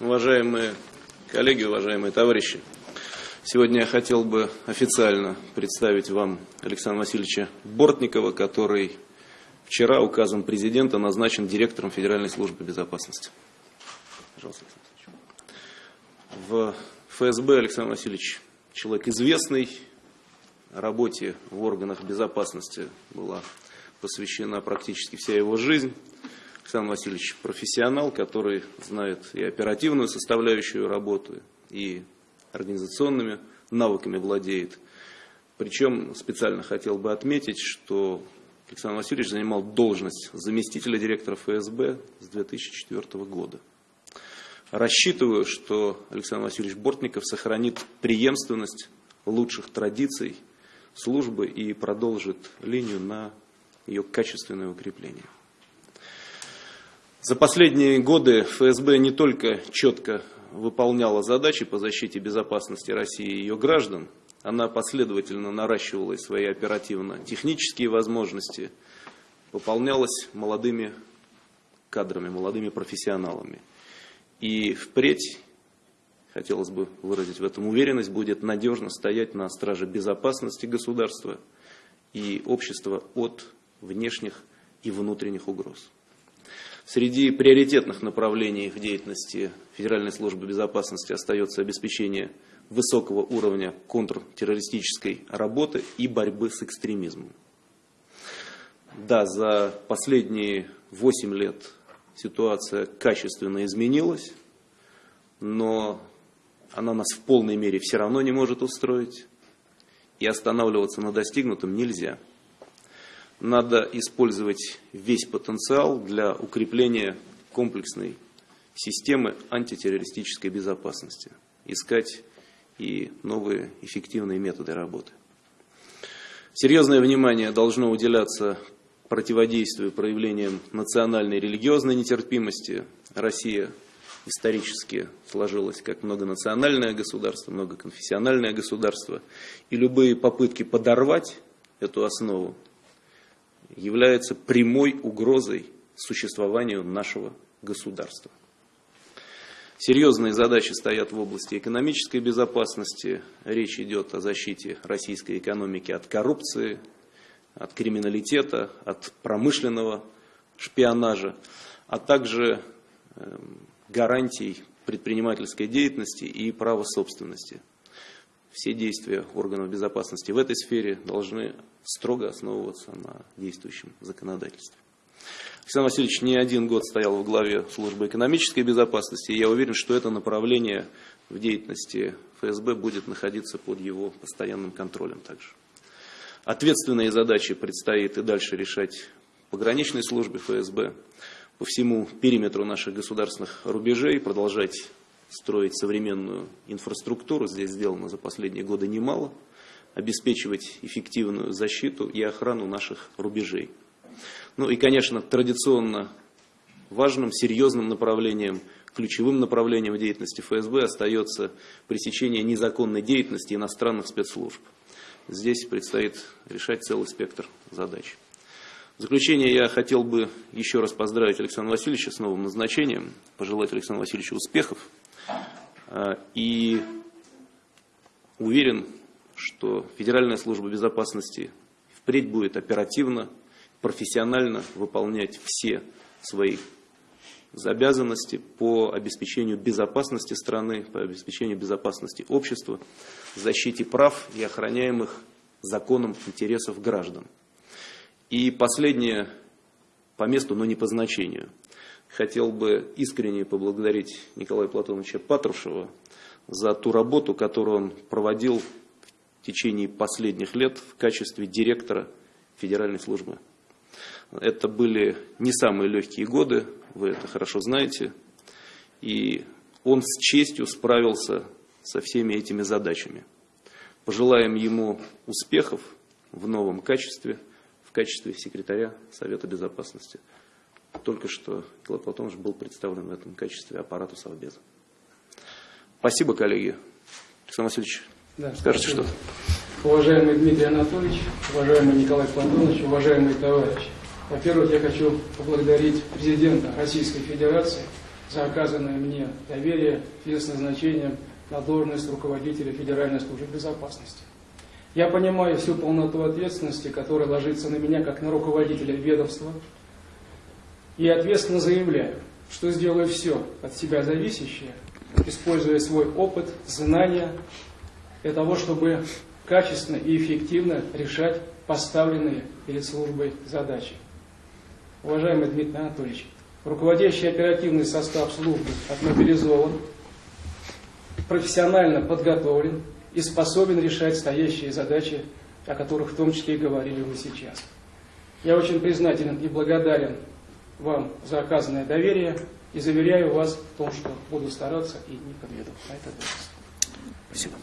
Уважаемые коллеги, уважаемые товарищи, сегодня я хотел бы официально представить вам Александра Васильевича Бортникова, который вчера указом президента назначен директором Федеральной службы безопасности. Пожалуйста, В ФСБ Александр Васильевич человек известный, работе в органах безопасности была посвящена практически вся его жизнь. Александр Васильевич профессионал, который знает и оперативную составляющую работы, и организационными навыками владеет. Причем специально хотел бы отметить, что Александр Васильевич занимал должность заместителя директора ФСБ с 2004 года. Рассчитываю, что Александр Васильевич Бортников сохранит преемственность лучших традиций службы и продолжит линию на ее качественное укрепление. За последние годы ФСБ не только четко выполняла задачи по защите безопасности России и ее граждан, она последовательно наращивала свои оперативно-технические возможности, выполнялась молодыми кадрами, молодыми профессионалами. И впредь, хотелось бы выразить в этом уверенность, будет надежно стоять на страже безопасности государства и общества от внешних и внутренних угроз. Среди приоритетных направлений в деятельности Федеральной службы безопасности остается обеспечение высокого уровня контртеррористической работы и борьбы с экстремизмом. Да, за последние 8 лет ситуация качественно изменилась, но она нас в полной мере все равно не может устроить, и останавливаться на достигнутом нельзя надо использовать весь потенциал для укрепления комплексной системы антитеррористической безопасности, искать и новые эффективные методы работы. Серьезное внимание должно уделяться противодействию проявлениям национальной и религиозной нетерпимости. Россия исторически сложилась как многонациональное государство, многоконфессиональное государство, и любые попытки подорвать эту основу является прямой угрозой существованию нашего государства. Серьезные задачи стоят в области экономической безопасности. Речь идет о защите российской экономики от коррупции, от криминалитета, от промышленного шпионажа, а также эм, гарантий предпринимательской деятельности и права собственности. Все действия органов безопасности в этой сфере должны строго основываться на действующем законодательстве. Александр Васильевич не один год стоял в главе службы экономической безопасности, и я уверен, что это направление в деятельности ФСБ будет находиться под его постоянным контролем также. Ответственные задачи предстоит и дальше решать пограничной службе ФСБ по всему периметру наших государственных рубежей, продолжать строить современную инфраструктуру. Здесь сделано за последние годы немало – обеспечивать эффективную защиту и охрану наших рубежей. Ну и, конечно, традиционно важным, серьезным направлением, ключевым направлением деятельности ФСБ остается пресечение незаконной деятельности иностранных спецслужб. Здесь предстоит решать целый спектр задач. В заключение я хотел бы еще раз поздравить Александра Васильевича с новым назначением, пожелать Александру Васильевичу успехов и уверен, что Федеральная служба безопасности впредь будет оперативно, профессионально выполнять все свои обязанности по обеспечению безопасности страны, по обеспечению безопасности общества, защите прав и охраняемых законом интересов граждан. И последнее по месту, но не по значению. Хотел бы искренне поблагодарить Николая Платоновича Патрушева за ту работу, которую он проводил в течение последних лет в качестве директора Федеральной службы. Это были не самые легкие годы, вы это хорошо знаете, и он с честью справился со всеми этими задачами. Пожелаем ему успехов в новом качестве, в качестве секретаря Совета Безопасности. Только что Николай Платонович был представлен в этом качестве аппарату Совбеза. Спасибо, коллеги. Александр Васильевич, да, Скажите что-то. Уважаемый Дмитрий Анатольевич, уважаемый Николай Платонович, уважаемые товарищи. Во-первых, я хочу поблагодарить президента Российской Федерации за оказанное мне доверие в связи с назначением на должность руководителя Федеральной службы безопасности. Я понимаю всю полноту ответственности, которая ложится на меня как на руководителя ведомства, и ответственно заявляю, что сделаю все от себя зависящее, используя свой опыт, знания, для того, чтобы качественно и эффективно решать поставленные перед службой задачи. Уважаемый Дмитрий Анатольевич, руководящий оперативный состав службы отмобилизован, профессионально подготовлен и способен решать стоящие задачи, о которых в том числе и говорили вы сейчас. Я очень признателен и благодарен вам за оказанное доверие и заверяю вас в том, что буду стараться и не подведу этот раз. Спасибо.